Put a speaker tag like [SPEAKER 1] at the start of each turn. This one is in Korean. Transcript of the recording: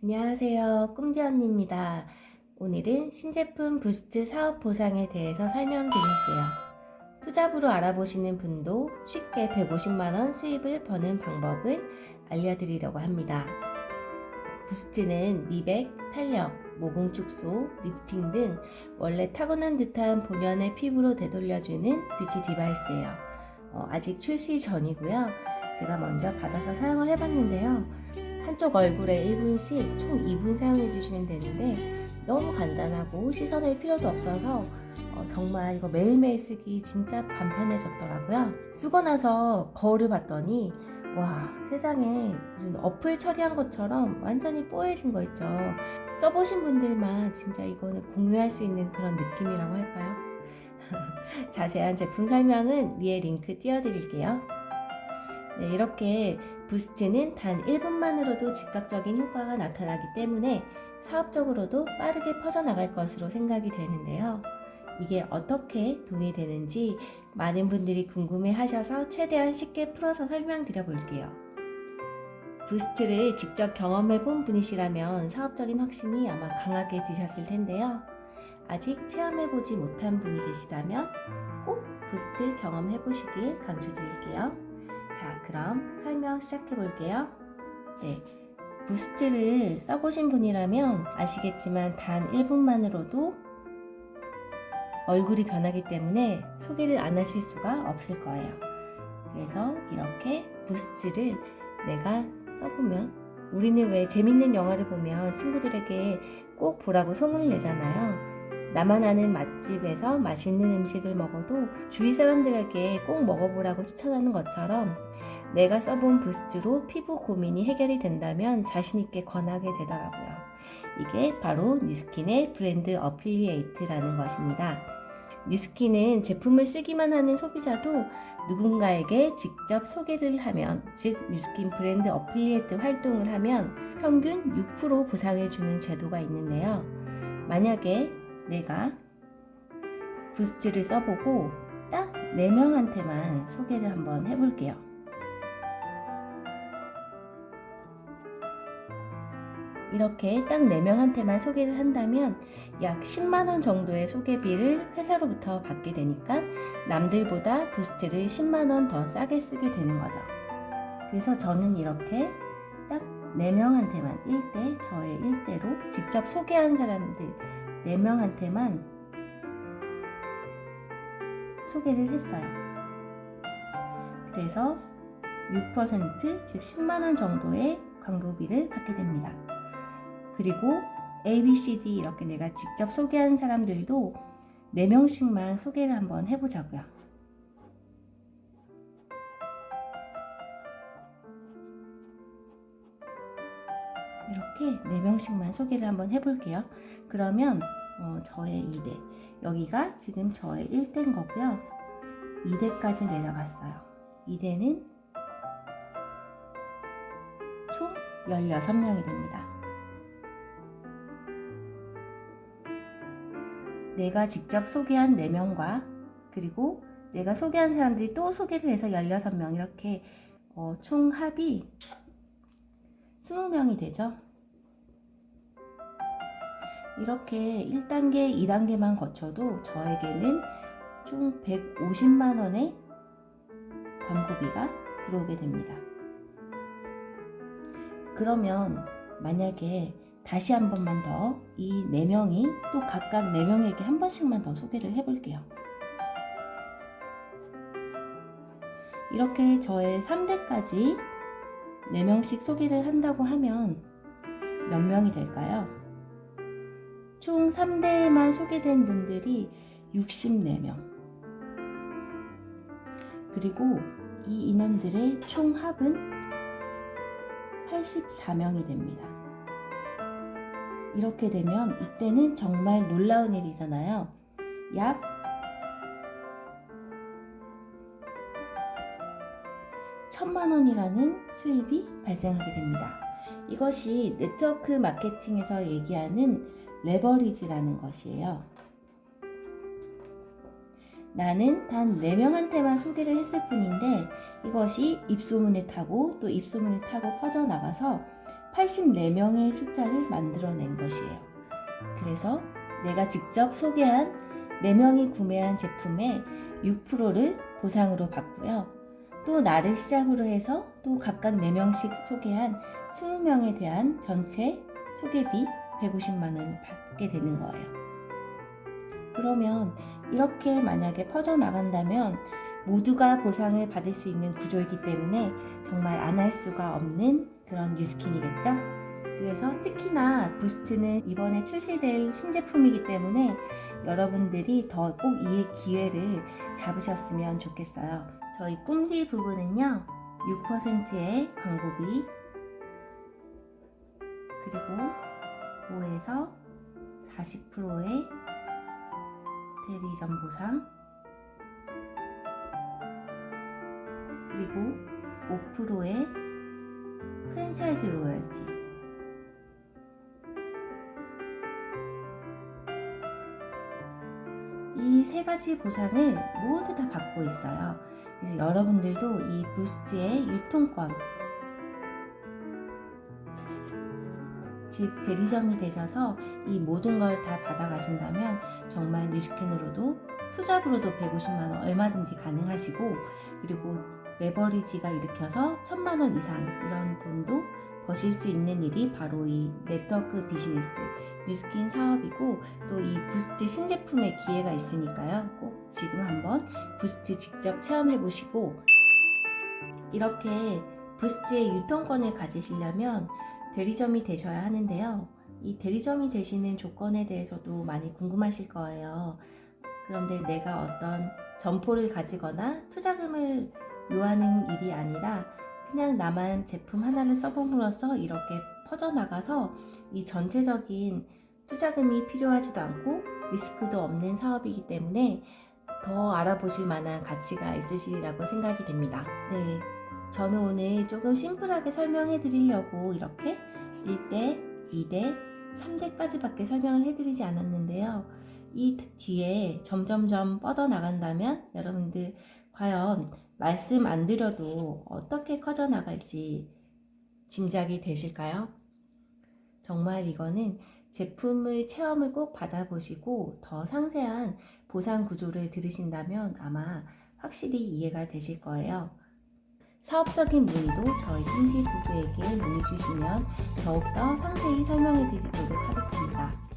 [SPEAKER 1] 안녕하세요. 꿈디 언니입니다. 오늘은 신제품 부스트 사업 보상에 대해서 설명드릴게요. 투잡으로 알아보시는 분도 쉽게 150만원 수입을 버는 방법을 알려드리려고 합니다. 부스트는 미백, 탄력, 모공 축소, 리프팅 등 원래 타고난 듯한 본연의 피부로 되돌려주는 beauty device예요. 어, 아직 출시 전이고요. 제가 먼저 받아서 사용을 해봤는데요. 한쪽 얼굴에 1분씩 총 2분 사용해 주시면 되는데 너무 간단하고 씻어낼 필요도 없어서 어, 정말 이거 매일매일 쓰기 진짜 간편해졌더라고요. 쓰고 나서 거울을 봤더니 와 세상에 무슨 어플 처리한 것처럼 완전히 뽀얘진 거 있죠. 써보신 분들만 진짜 이거는 공유할 수 있는 그런 느낌이라고 할까요? 자세한 제품 설명은 위에 링크 띄워드릴게요 네, 이렇게 부스트는 단 1분만으로도 즉각적인 효과가 나타나기 때문에 사업적으로도 빠르게 퍼져나갈 것으로 생각이 되는데요. 이게 어떻게 돈이 되는지 많은 분들이 궁금해 하셔서 최대한 쉽게 풀어서 설명드려 볼게요. 부스트를 직접 경험해 본 분이시라면 사업적인 확신이 아마 강하게 드셨을 텐데요. 아직 체험해 보지 못한 분이 계시다면 꼭 부스트 경험해 보시길 강추드릴게요. 자 그럼 설명 시작해 볼게요. 네, 부스트를 써보신 분이라면 아시겠지만 단 1분만으로도 얼굴이 변하기 때문에 소개를 안 하실 수가 없을 거예요. 그래서 이렇게 부스트를 내가 써보면 우리는 왜 재밌는 영화를 보면 친구들에게 꼭 보라고 소문을 내잖아요 나만 아는 맛집에서 맛있는 음식을 먹어도 주위 사람들에게 꼭 먹어보라고 추천하는 것처럼 내가 써본 부스트로 피부 고민이 해결이 된다면 자신있게 권하게 되더라고요. 이게 바로 뉴스킨의 brand affiliate라는 것입니다. 뉴스킨은 제품을 쓰기만 하는 소비자도 누군가에게 직접 소개를 하면 즉 뉴스킨 brand affiliate 활동을 하면 평균 6% 보상해주는 제도가 있는데요. 만약에 내가 부스트를 써보고 딱 4명한테만 소개를 한번 해볼게요. 이렇게 딱 4명한테만 소개를 한다면 약 10만원 정도의 소개비를 회사로부터 받게 되니까 남들보다 부스트를 10만원 더 싸게 쓰게 되는 거죠. 그래서 저는 이렇게 딱 4명한테만 1대, 저의 1대로 직접 소개한 사람들 4명한테만 소개를 했어요. 그래서 6%, 즉 10만원 정도의 광고비를 받게 됩니다. 그리고 A, B, C, D 이렇게 내가 직접 소개한 사람들도 4명씩만 소개를 한번 해보자고요. 이렇게 4명씩만 소개를 한번 해볼게요. 그러면 어, 저의 2대 여기가 지금 저의 1대인 거고요. 2대까지 내려갔어요. 2대는 총 16명이 됩니다. 내가 직접 소개한 4명과 그리고 내가 소개한 사람들이 또 소개를 해서 16명 이렇게 어, 총 합이 20명이 되죠. 이렇게 1단계, 2단계만 거쳐도 저에게는 총 150만원의 광고비가 들어오게 됩니다. 그러면 만약에 다시 한 번만 더 이 4명이 또 각각 4명에게 한 번씩만 더 소개를 해볼게요. 이렇게 저의 3대까지 4명씩 소개를 한다고 하면 몇 명이 될까요? 총 3대에만 소개된 분들이 64명 그리고 이 인원들의 총 합은 84명이 됩니다. 이렇게 되면 이때는 정말 놀라운 일이 일어나요. 약 천만 원이라는 수입이 발생하게 됩니다. 이것이 네트워크 마케팅에서 얘기하는 레버리지라는 것이에요. 나는 단 4명한테만 소개를 했을 뿐인데 이것이 입소문을 타고 또 입소문을 타고 퍼져나가서 84명의 숫자를 만들어낸 것이에요. 그래서 내가 직접 소개한 4명이 구매한 제품의 6%를 보상으로 받고요. 또 나를 시작으로 해서 또 각각 4명씩 소개한 20명에 대한 전체 소개비 150만원을 받게 되는 거예요. 그러면 이렇게 만약에 퍼져나간다면 모두가 보상을 받을 수 있는 구조이기 때문에 정말 안 할 수가 없는 그런 뉴스킨이겠죠? 그래서 특히나 부스트는 이번에 출시될 신제품이기 때문에 여러분들이 더 꼭 이 기회를 잡으셨으면 좋겠어요. 저희 꿈디 부분은요, 6%의 광고비, 그리고 5에서 40%의 대리점 보상, 그리고 5%의 프랜차이즈 로열티, 이 세 가지 보상을 모두 다 받고 있어요. 그래서 여러분들도 이 부스트의 유통권, 즉 대리점이 되셔서 이 모든 걸 다 받아가신다면 정말 뉴스캔으로도 투잡으로도 150만원 얼마든지 가능하시고 그리고 레버리지가 일으켜서 1000만원 이상 이런 돈도 버실 수 있는 일이 바로 이 네트워크 비즈니스 뉴스킨 사업이고 또 이 부스트 신제품의 기회가 있으니까요. 꼭 지금 한번 부스트 직접 체험해 보시고 이렇게 부스트의 유통권을 가지시려면 대리점이 되셔야 하는데요 이 대리점이 되시는 조건에 대해서도 많이 궁금하실 거예요 그런데 내가 어떤 점포를 가지거나 투자금을 요하는 일이 아니라 그냥 나만 제품 하나를 써봄으로써 이렇게 퍼져나가서 이 전체적인 투자금이 필요하지도 않고 리스크도 없는 사업이기 때문에 더 알아보실 만한 가치가 있으시리라고 생각이 됩니다. 네. 저는 오늘 조금 심플하게 설명해 드리려고 이렇게 1대, 2대, 3대까지 밖에 설명을 해드리지 않았는데요. 이 뒤에 점점점 뻗어나간다면 여러분들 과연 말씀 안 드려도 어떻게 커져나갈지 짐작이 되실까요? 정말 이거는 제품의 체험을 꼭 받아보시고 더 상세한 보상 구조를 들으신다면 아마 확실히 이해가 되실 거예요. 사업적인 문의도 저희 찜디 부부에게 문의 주시면 더욱더 상세히 설명해 드리도록 하겠습니다.